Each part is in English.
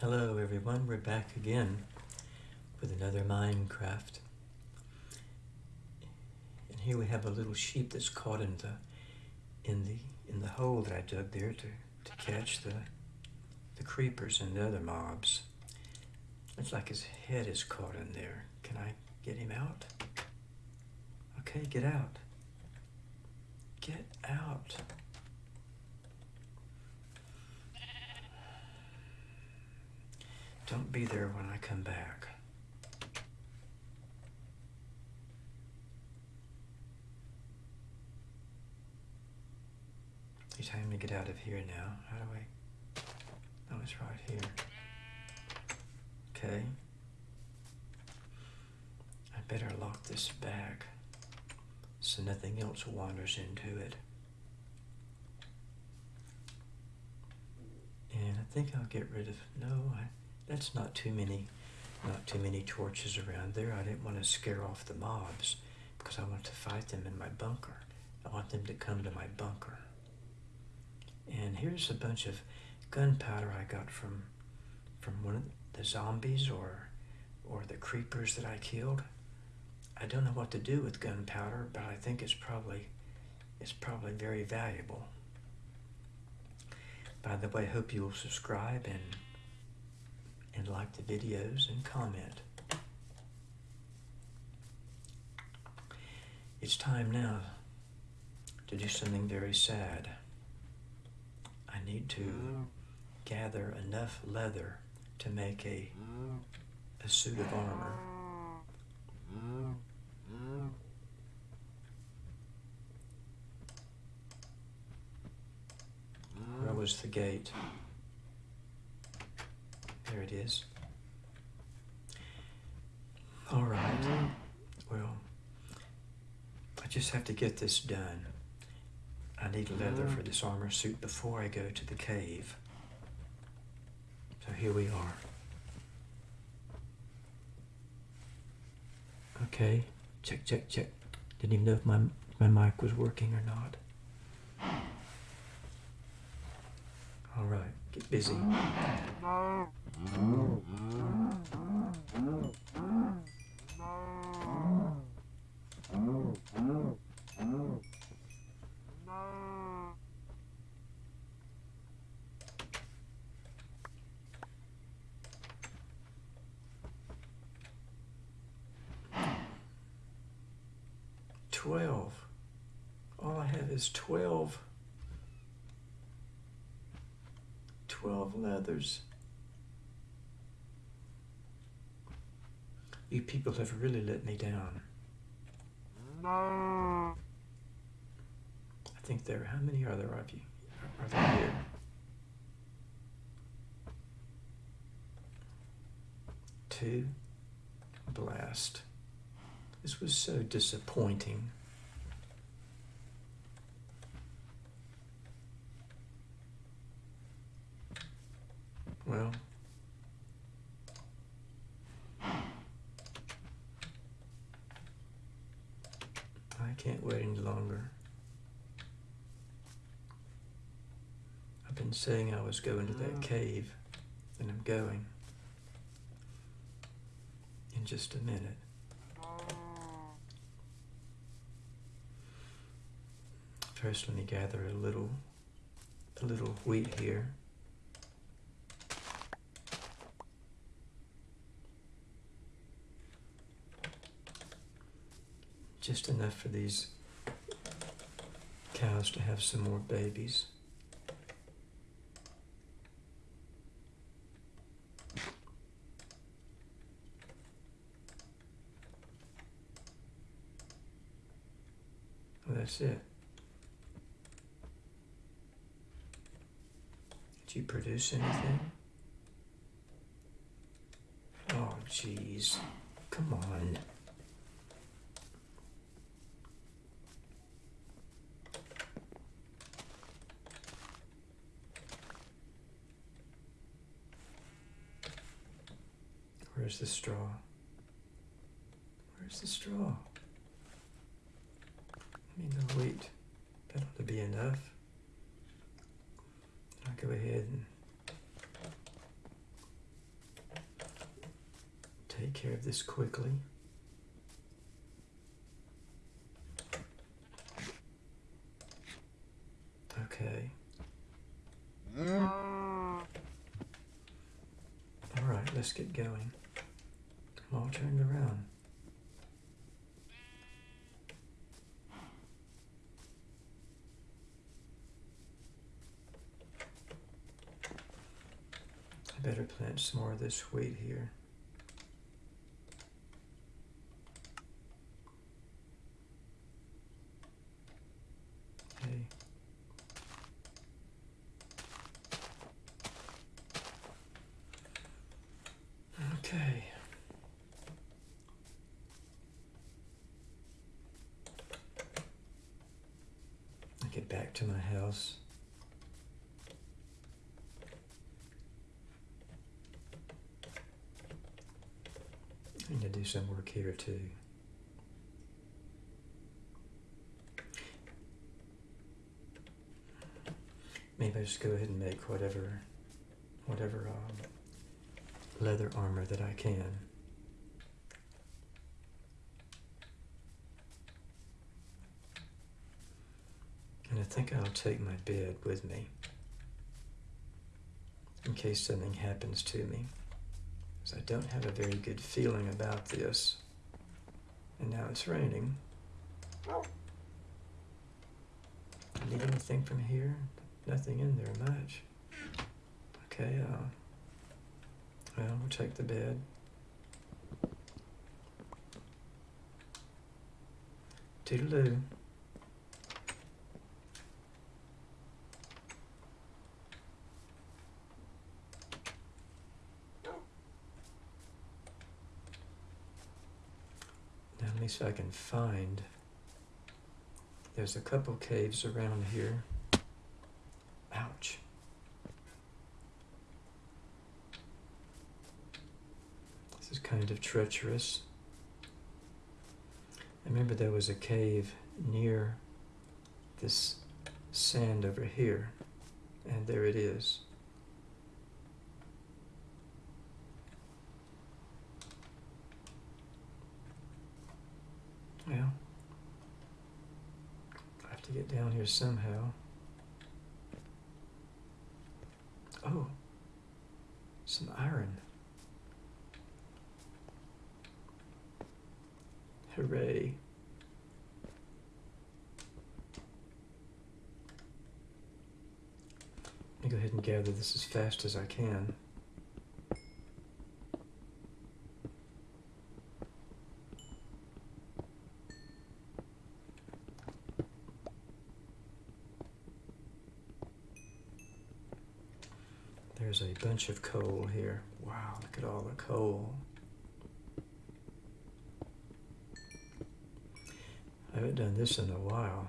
Hello everyone, we're back again with another Minecraft. And here we have a little sheep that's caught in the in the in the hole that I dug there to, to catch the the creepers and the other mobs. Looks like his head is caught in there. Can I get him out? Okay, get out. Get out. Don't be there when I come back. It's time to get out of here now. How do I? Oh, it's right here. Okay. I better lock this bag so nothing else wanders into it. And I think I'll get rid of, no, I, that's not too many, not too many torches around there. I didn't want to scare off the mobs because I want to fight them in my bunker. I want them to come to my bunker. And here's a bunch of gunpowder I got from from one of the zombies or or the creepers that I killed. I don't know what to do with gunpowder, but I think it's probably it's probably very valuable. By the way, hope you will subscribe and and like the videos and comment. It's time now to do something very sad. I need to gather enough leather to make a, a suit of armor. Where was the gate? There it is. All right. Well, I just have to get this done. I need leather for mm-hmm. this armor suit before I go to the cave. So here we are. Okay, check, check, check. Didn't even know if my, my mic was working or not. All right, get busy. Mm-hmm. Twelve. All I have is twelve. Twelve leathers. You people have really let me down. No. I think there, how many are there of you? Are there here? Two. Blast. This was so disappointing. Well, I can't wait any longer. I've been saying I was going to that oh. cave, and I'm going in just a minute. First, let me gather a little, a little wheat here. Just enough for these cows to have some more babies. Well, that's it. Did you produce anything? Oh, jeez. Come on. Where's the straw? Where's the straw? I mean, the wheat. That ought to be enough. I'll go ahead and take care of this quickly. Okay. Mm. All right, let's get going. All turned around. I better plant some more of this wheat here. Okay. Okay. I get back to my house. I need to do some work here too. Maybe I just go ahead and make whatever, whatever um, leather armor that I can. And I think I'll take my bed with me in case something happens to me. Because I don't have a very good feeling about this. And now it's raining. Need anything from here? Nothing in there much. Okay, uh, well, we'll take the bed. Toodaloo. Now let me see if I can find. There's a couple caves around here. Ouch. This is kind of treacherous. I remember there was a cave near this sand over here, and there it is. Well, I have to down here somehow. Oh, some iron. Hooray. Let me go ahead and gather this as fast as I can. There's a bunch of coal here. Wow, look at all the coal. I haven't done this in a while.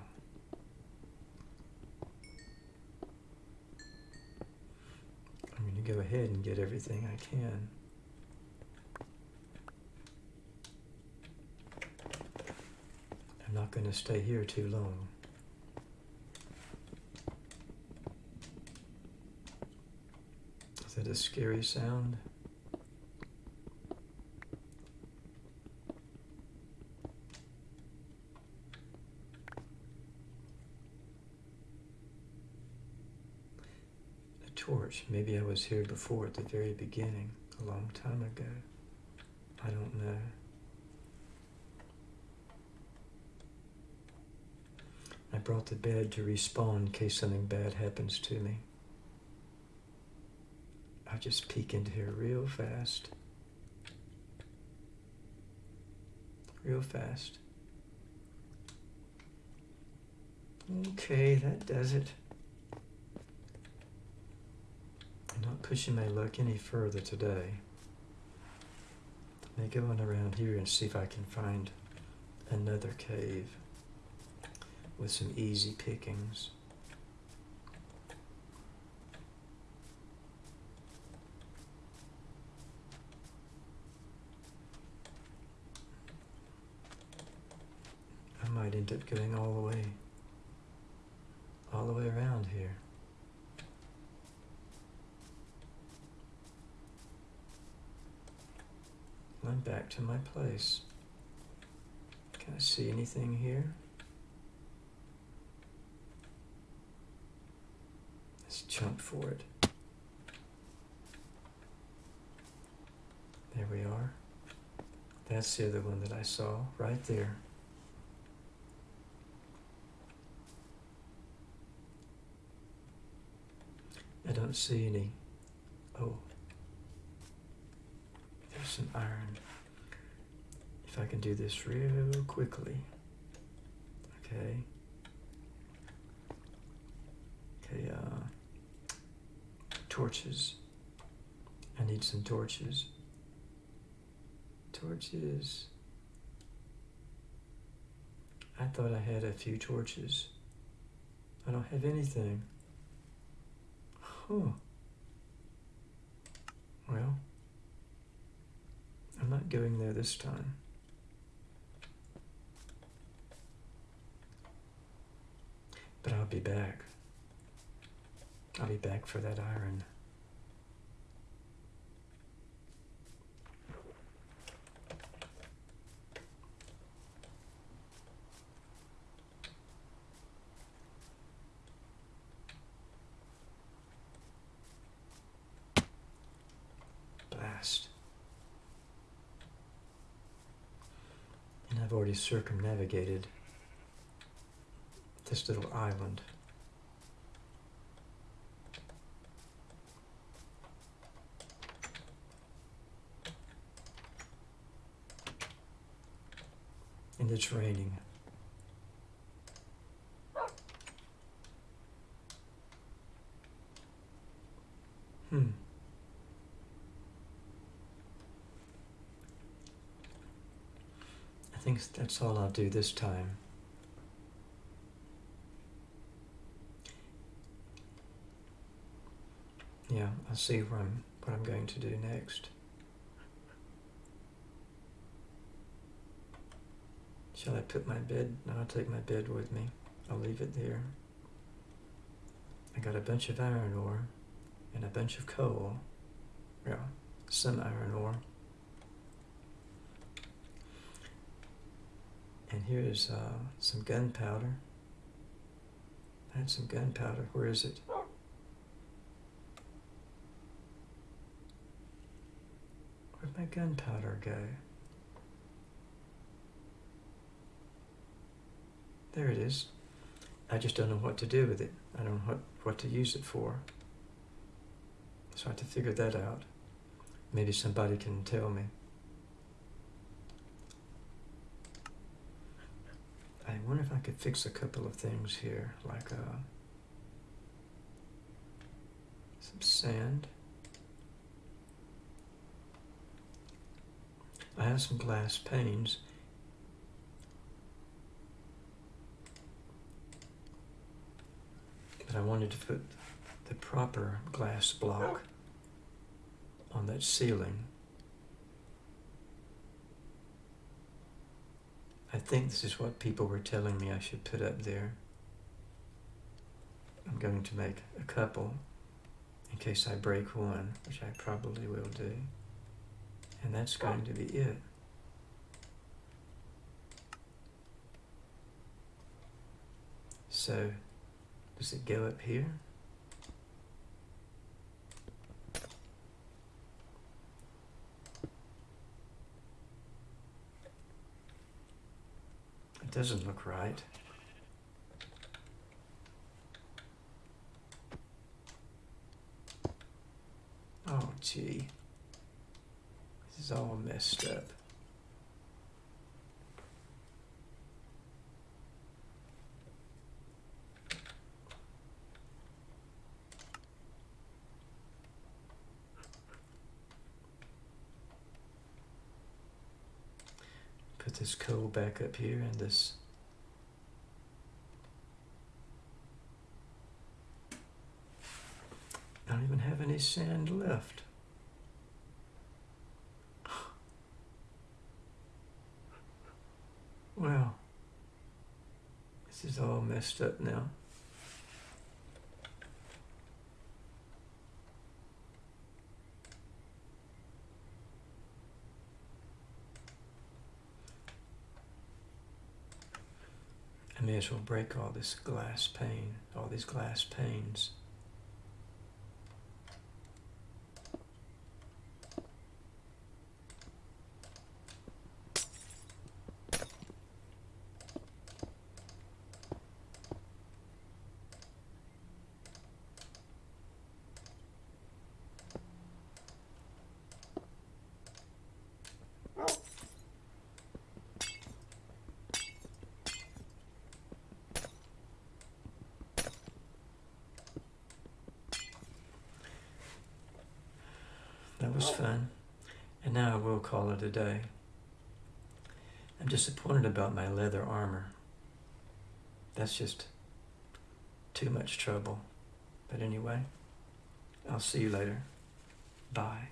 I'm going to go ahead and get everything I can. I'm not going to stay here too long. A scary sound? A torch. Maybe I was here before at the very beginning, a long time ago. I don't know. I brought the bed to respawn in case something bad happens to me. Just peek into here real fast. Real fast. Okay, that does it. I'm not pushing my luck any further today. Let me go on around here and see if I can find another cave with some easy pickings. Might end up going all the way, all the way around here. Going back to my place. Can I see anything here? Let's jump for it. There we are. That's the other one that I saw right there. I don't see any. Oh, there's some iron. If I can do this real quickly. Okay. Okay, uh, torches. I need some torches. Torches. I thought I had a few torches. I don't have anything. Huh. Well, I'm not going there this time. But I'll be back. I'll be back for that iron. Blast. And I've already circumnavigated this little island. And it's raining. I think that's all I'll do this time. Yeah, I'll see what I'm, what I'm going to do next. Shall I put my bed? No, I'll take my bed with me. I'll leave it there. I got a bunch of iron ore and a bunch of coal. Yeah, some iron ore. And here's uh, some gunpowder. I had some gunpowder. Where is it? Where'd my gunpowder go? There it is. I just don't know what to do with it. I don't know what, what to use it for. So I have to figure that out. Maybe somebody can tell me. I wonder if I could fix a couple of things here, like uh, some sand. I have some glass panes. But I wanted to put the proper glass block on that ceiling. Think this is what people were telling me I should put up there. I'm going to make a couple in case I break one, which I probably will do. And that's going to be it. So, does it go up here? It doesn't look right. Oh, gee. This is all messed up. Put this coal back up here and this I don't even have any sand left. Well, this is all messed up now. May as well break all this glass pane, all these glass panes. That was fun. And now I a day. I'm disappointed about my leather armor. That's just too much trouble. But anyway, I'll see you later. Bye.